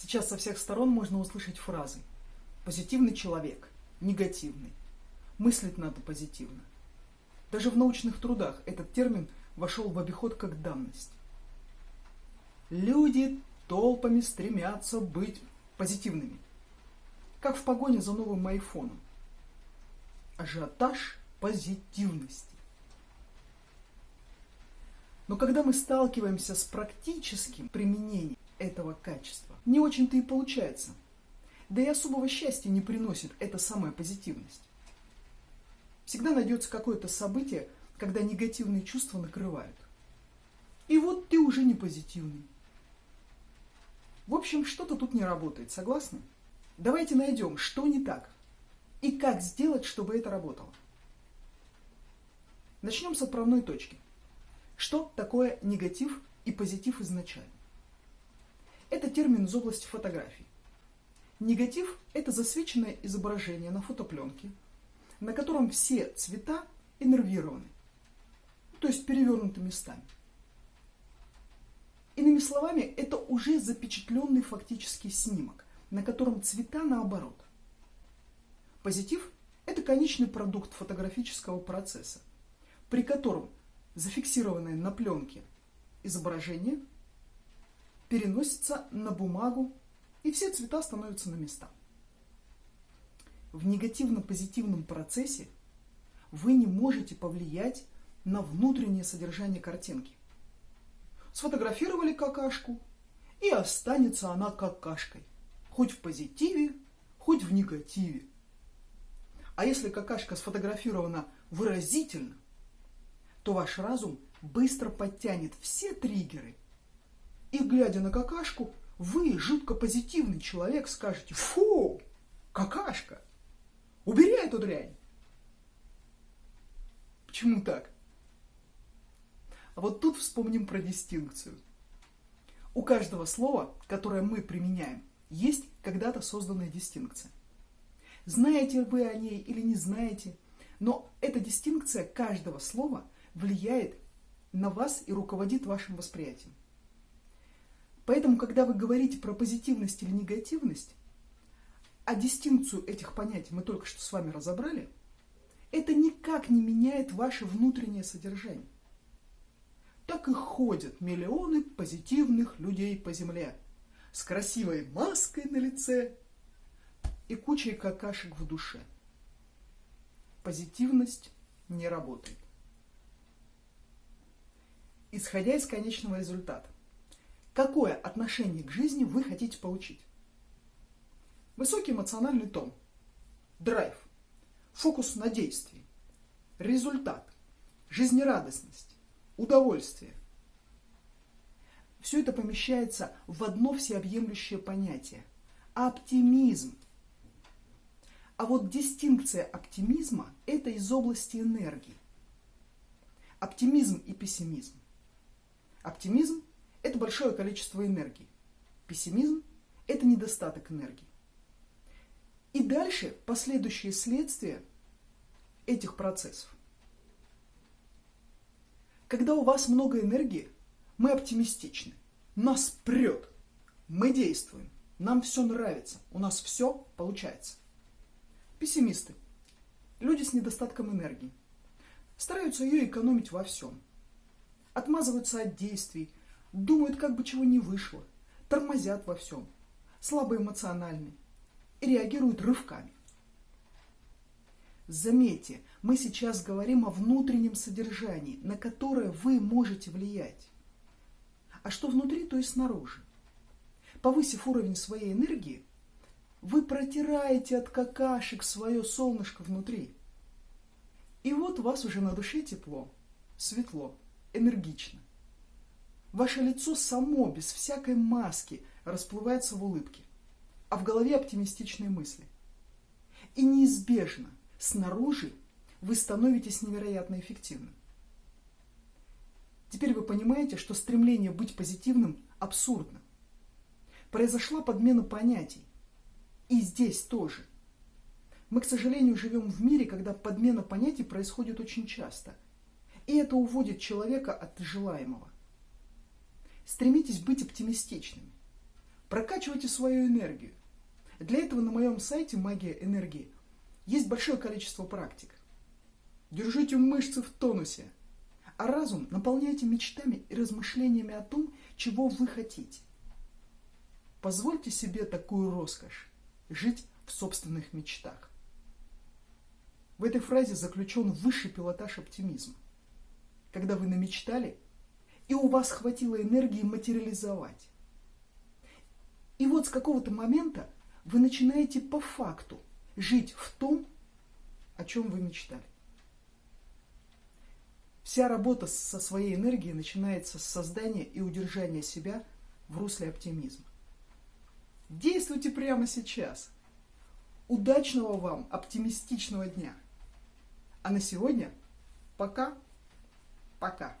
Сейчас со всех сторон можно услышать фразы «позитивный человек», «негативный», «мыслить надо позитивно». Даже в научных трудах этот термин вошел в обиход как данность. Люди толпами стремятся быть позитивными, как в погоне за новым айфоном. Ажиотаж позитивности. Но когда мы сталкиваемся с практическим применением этого качества, не очень-то и получается. Да и особого счастья не приносит эта самая позитивность. Всегда найдется какое-то событие, когда негативные чувства накрывают. И вот ты уже не позитивный. В общем, что-то тут не работает, согласны? Давайте найдем, что не так и как сделать, чтобы это работало. Начнем с отправной точки. Что такое негатив и позитив изначально? Это термин из области фотографии. Негатив – это засвеченное изображение на фотопленке, на котором все цвета иннервированы, то есть перевернуты местами. Иными словами, это уже запечатленный фактический снимок, на котором цвета наоборот. Позитив – это конечный продукт фотографического процесса, при котором зафиксированное на пленке изображение переносится на бумагу, и все цвета становятся на места. В негативно-позитивном процессе вы не можете повлиять на внутреннее содержание картинки. Сфотографировали какашку, и останется она какашкой. Хоть в позитиве, хоть в негативе. А если какашка сфотографирована выразительно, то ваш разум быстро подтянет все триггеры. И глядя на какашку, вы, жутко позитивный человек, скажете «Фу! Какашка! Убери эту дрянь!» Почему так? А вот тут вспомним про дистинкцию. У каждого слова, которое мы применяем, есть когда-то созданная дистинкция. Знаете вы о ней или не знаете, но эта дистинкция каждого слова – влияет на вас и руководит вашим восприятием. Поэтому, когда вы говорите про позитивность или негативность, а дистинкцию этих понятий мы только что с вами разобрали, это никак не меняет ваше внутреннее содержание. Так и ходят миллионы позитивных людей по земле с красивой маской на лице и кучей какашек в душе. Позитивность не работает исходя из конечного результата. Какое отношение к жизни вы хотите получить? Высокий эмоциональный тон, драйв, фокус на действии, результат, жизнерадостность, удовольствие. Все это помещается в одно всеобъемлющее понятие – оптимизм. А вот дистинкция оптимизма – это из области энергии. Оптимизм и пессимизм Оптимизм – это большое количество энергии. Пессимизм – это недостаток энергии. И дальше последующие следствия этих процессов. Когда у вас много энергии, мы оптимистичны. Нас прет. Мы действуем. Нам все нравится. У нас все получается. Пессимисты. Люди с недостатком энергии. Стараются ее экономить во всем отмазываются от действий, думают, как бы чего не вышло, тормозят во всем, слабоэмоциональны и реагируют рывками. Заметьте, мы сейчас говорим о внутреннем содержании, на которое вы можете влиять. А что внутри, то и снаружи. Повысив уровень своей энергии, вы протираете от какашек свое солнышко внутри. И вот у вас уже на душе тепло, светло энергично. Ваше лицо само, без всякой маски, расплывается в улыбке, а в голове оптимистичные мысли. И неизбежно, снаружи, вы становитесь невероятно эффективным. Теперь вы понимаете, что стремление быть позитивным абсурдно. Произошла подмена понятий. И здесь тоже. Мы, к сожалению, живем в мире, когда подмена понятий происходит очень часто – и это уводит человека от желаемого. Стремитесь быть оптимистичными. Прокачивайте свою энергию. Для этого на моем сайте «Магия энергии» есть большое количество практик. Держите мышцы в тонусе, а разум наполняйте мечтами и размышлениями о том, чего вы хотите. Позвольте себе такую роскошь – жить в собственных мечтах. В этой фразе заключен высший пилотаж оптимизма. Когда вы намечтали, и у вас хватило энергии материализовать. И вот с какого-то момента вы начинаете по факту жить в том, о чем вы мечтали. Вся работа со своей энергией начинается с создания и удержания себя в русле оптимизма. Действуйте прямо сейчас. Удачного вам оптимистичного дня. А на сегодня пока. Пока.